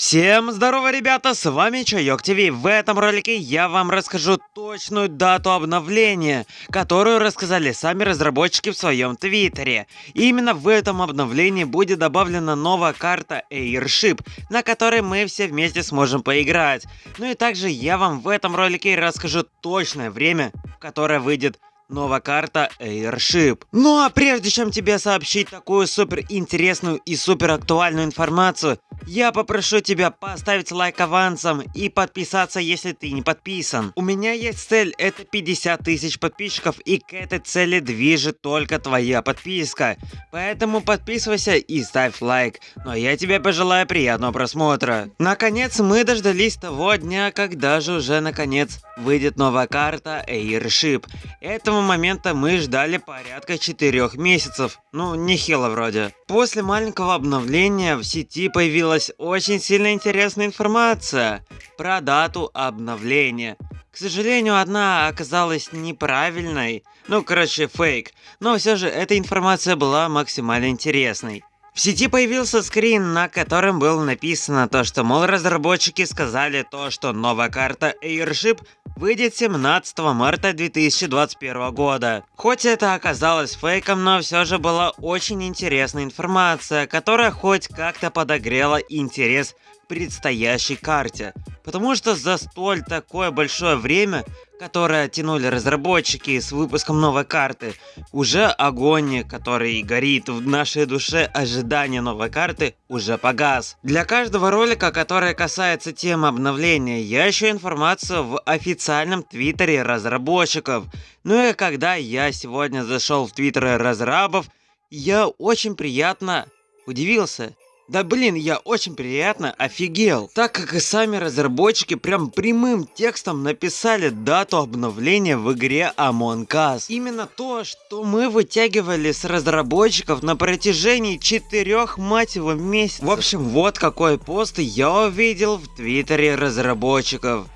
Всем здорово, ребята, с вами Чайок ТВ. В этом ролике я вам расскажу точную дату обновления, которую рассказали сами разработчики в своем твиттере. И именно в этом обновлении будет добавлена новая карта Airship, на которой мы все вместе сможем поиграть. Ну и также я вам в этом ролике расскажу точное время, которое выйдет Новая карта Airship. Ну а прежде чем тебе сообщить такую супер интересную и супер актуальную информацию, я попрошу тебя поставить лайк авансом и подписаться, если ты не подписан. У меня есть цель, это 50 тысяч подписчиков, и к этой цели движет только твоя подписка. Поэтому подписывайся и ставь лайк. Но я тебе пожелаю приятного просмотра. Наконец мы дождались того дня, когда же уже наконец выйдет новая карта Airship. Этого момента мы ждали порядка 4 месяцев. Ну, нехило вроде. После маленького обновления в сети появилась очень сильно интересная информация про дату обновления. К сожалению, одна оказалась неправильной. Ну, короче, фейк. Но все же эта информация была максимально интересной. В сети появился скрин, на котором было написано то, что, мол, разработчики сказали то, что новая карта Airship выйдет 17 марта 2021 года. Хоть это оказалось фейком, но все же была очень интересная информация, которая хоть как-то подогрела интерес к предстоящей карте. Потому что за столь такое большое время которое тянули разработчики с выпуском новой карты, уже огонь, который горит в нашей душе ожидания новой карты, уже погас. Для каждого ролика, который касается темы обновления, я ищу информацию в официальном твиттере разработчиков. Ну и когда я сегодня зашел в твиттеры разрабов, я очень приятно удивился. Да блин, я очень приятно офигел, так как и сами разработчики прям прямым текстом написали дату обновления в игре Among Us. Именно то, что мы вытягивали с разработчиков на протяжении четырех мать его месяцев. В общем, вот какой пост я увидел в твиттере разработчиков.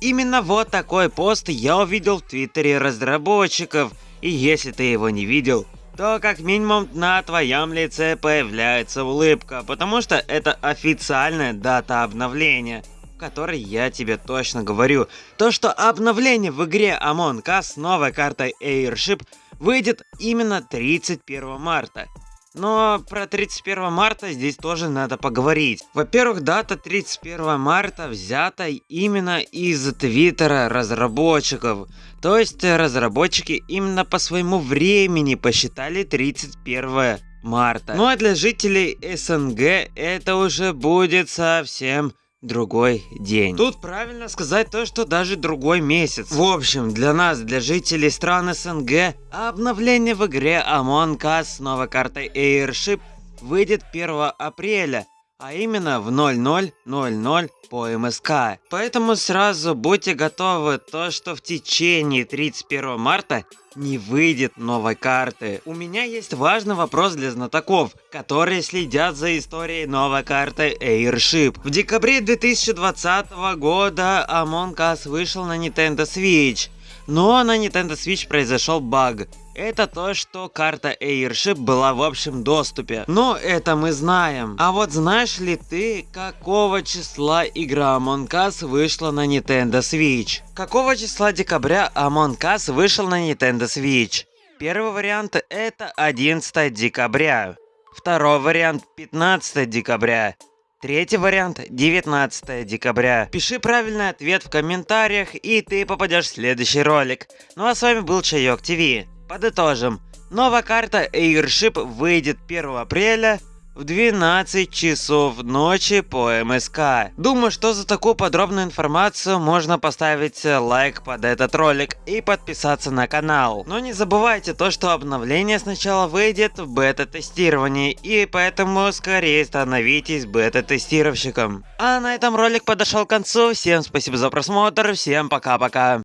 Именно вот такой пост я увидел в твиттере разработчиков. И если ты его не видел, то как минимум на твоем лице появляется улыбка, потому что это официальная дата обновления которой я тебе точно говорю. То, что обновление в игре Among Us с новой картой Airship выйдет именно 31 марта. Но про 31 марта здесь тоже надо поговорить. Во-первых, дата 31 марта взята именно из твиттера разработчиков. То есть разработчики именно по своему времени посчитали 31 марта. Ну а для жителей СНГ это уже будет совсем другой день. Тут правильно сказать то, что даже другой месяц. В общем, для нас, для жителей стран СНГ, обновление в игре Among Us с новой картой Airship выйдет 1 апреля, а именно в 0000 по МСК. Поэтому сразу будьте готовы то, что в течение 31 марта не выйдет новой карты. У меня есть важный вопрос для знатоков, которые следят за историей новой карты Airship. В декабре 2020 года Among Us вышел на Nintendo Switch. Но на Nintendo Switch произошел баг. Это то, что карта Airship была в общем доступе. Но это мы знаем. А вот знаешь ли ты, какого числа игра Among Us вышла на Nintendo Switch? Какого числа декабря Among Us вышел на Nintendo Switch? Первый вариант это 11 декабря. Второй вариант 15 декабря. Третий вариант 19 декабря. Пиши правильный ответ в комментариях и ты попадешь в следующий ролик. Ну а с вами был Чайок ТВ. Подытожим. Новая карта Airship выйдет 1 апреля в 12 часов ночи по МСК. Думаю, что за такую подробную информацию можно поставить лайк под этот ролик и подписаться на канал. Но не забывайте то, что обновление сначала выйдет в бета-тестировании, и поэтому скорее становитесь бета-тестировщиком. А на этом ролик подошел к концу. Всем спасибо за просмотр, всем пока-пока.